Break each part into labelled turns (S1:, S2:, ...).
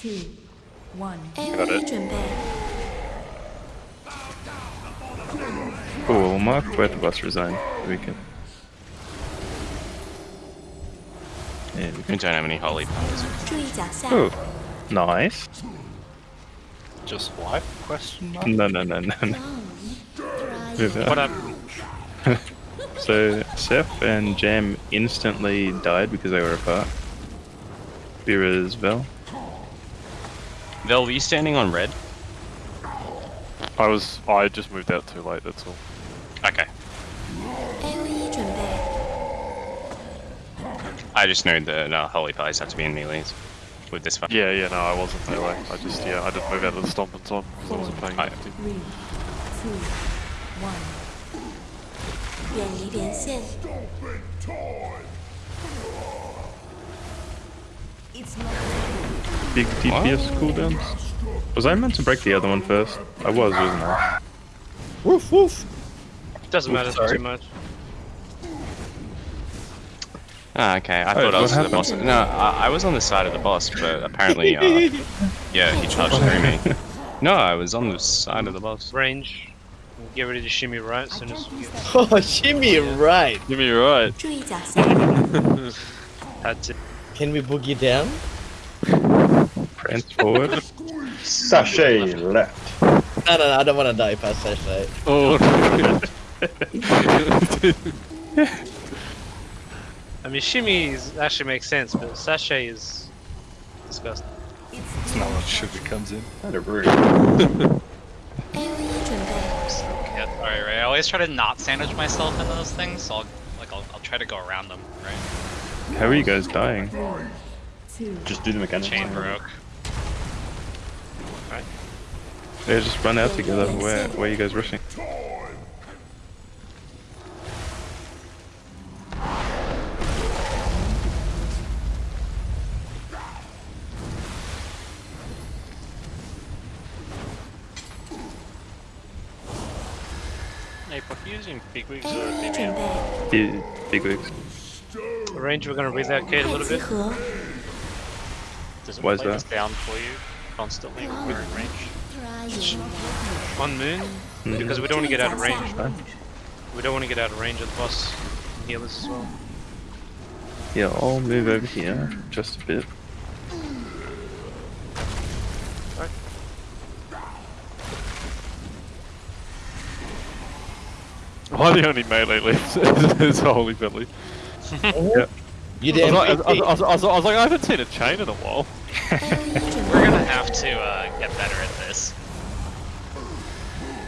S1: two, one.
S2: Got it. Cool, Mark where the bus resign. We can. Yeah, we can.
S3: We don't have any holy powers.
S2: Oh, nice.
S4: Just wipe? Question mark.
S2: No, no, no, no, no.
S4: What happened?
S2: so Seth and Jam instantly died because they were apart. Beer as well.
S3: Vel, were you standing on red?
S4: I was. I just moved out too late. That's all.
S3: Okay.
S5: A V 准备，
S3: I just know that uh, holy powers have to be in melees with this fight.
S4: Yeah, yeah. No, I wasn't that way. I just yeah. I didn't move out of the stomping zone because I wasn't paying
S3: I-
S4: attention.
S1: Three, two, one.
S5: 远离连线，
S1: It's not
S2: Big DPS cooldowns. Was I meant to break the other one first? I was, wasn't I?
S6: Woof woof!
S7: Doesn't matter
S2: sorry.
S7: too much.
S3: Ah, okay. I
S2: oh,
S3: thought I was the boss. No, I, I, was on the side of the boss, but apparently, uh, yeah, he charged through me. No, I was on the side of the boss.
S7: Range. Get ready to shimmy right as soon as
S1: soon
S7: get.
S6: Oh, shimmy right.
S4: Shimmy right.
S6: Can we boogie down?
S2: Prance forward.
S8: Sachet left.
S6: No, no, no, I don't want to die past sachet.
S4: Oh.
S7: I mean, shimmy is, actually makes sense, but sashay is disgusting.
S1: It's
S4: not what sugar comes in.
S8: Kind of rude.
S5: A V 准备
S9: ，Yeah, alright, right. I always try to not sandwich myself in those things, so I'll like I'll, I'll try to go around them, right?
S2: How are you guys dying?
S8: Just do the mechanics.
S9: Chain broke.
S2: They just run out together. Where, where are you guys rushing?
S7: Hey, fuck you using BigWigs or
S5: A V 准
S2: DBM? big wigs
S7: range, we're gonna relocate a little bit.
S9: Does it
S2: Why is that?
S9: down for you constantly when we're in range?
S7: On moon?
S2: Mm.
S7: Because we don't want to get out of range.
S2: Right?
S7: We don't want to get out of range of the boss healers as well.
S2: Yeah, I'll move over here just a bit.
S4: Why the only melee left? it's holy Billy yep.
S6: You
S4: did.
S6: I
S4: was, like, I, was, I, was, I was, like, I haven't seen a chain in a while.
S9: We're gonna have to uh, get better at this.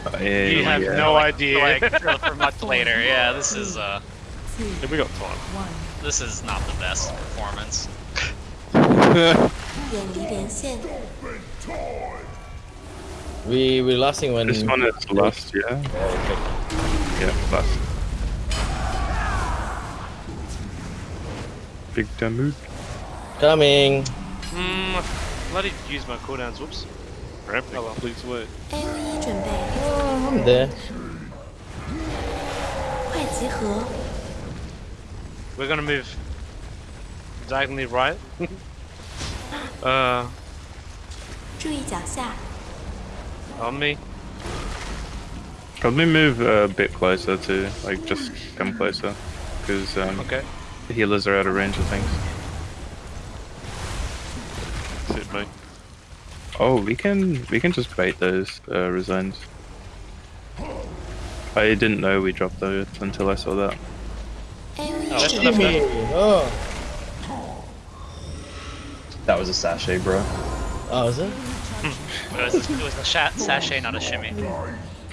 S2: Uh, yeah,
S7: you have
S2: yeah.
S7: no
S9: like,
S7: idea.
S9: Like, for much later. Yeah, this is. Uh,
S4: yeah, we got time.
S9: This is not the best performance.
S6: we we lasting when.
S2: This one is last, yeah. Oh, yeah, last. Big Damu.
S6: Coming.
S7: Mm, bloody use my cooldowns, whoops.
S4: Ramping,
S7: oh well.
S4: please wait.
S5: Oh,
S6: I'm there.
S7: We're gonna move diagonally right. uh. On me.
S2: Can we move a bit closer to, like, just come closer? Because, um,
S7: Okay
S2: the healers are out of range of things.
S4: That's it, mate.
S2: Oh, we can we can just bait those uh, resigns. I didn't know we dropped those until I saw that.
S7: Oh,
S5: 准
S7: left,
S5: 备
S7: ，left.
S6: Oh.
S8: That was a sachet, bro.
S6: Oh, is it?
S9: It was, it was a sha- sachet, not a shimmy.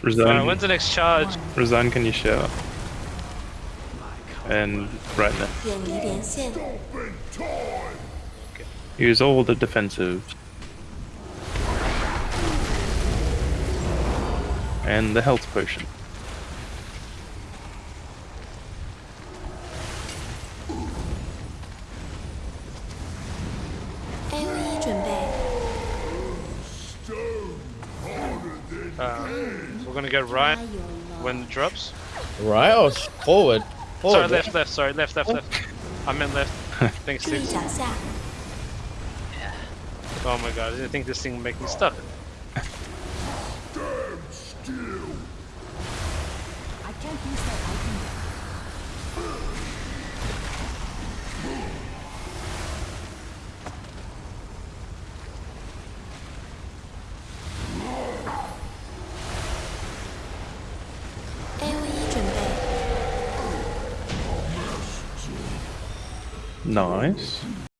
S2: Resign,
S7: Alright, when's the next charge?
S2: resign, can you shout? and right.
S5: Okay.
S2: Use all the defensive. And the health potion.
S7: Uh, we're gonna get right when it drops.
S6: Right or forward?
S7: Oh,
S6: sorry,
S7: left, left, sorry, left, left, oh. left. I meant left. Thanks,
S5: yeah.
S7: Oh my god, I think this thing would make me stuck. Damn still.
S1: I can't use that item
S2: Nice.